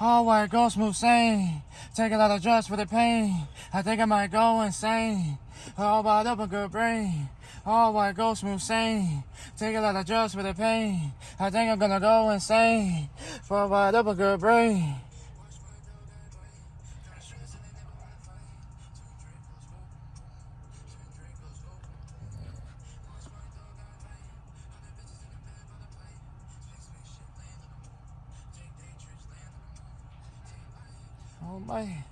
All white go smooth sane. Take a lot of drugs for the pain. I think I might go insane. All wired up a good brain. All white go smooth sane. Take a lot of drugs for the pain. I think I'm gonna go insane. For wired up a good brain. Oh my.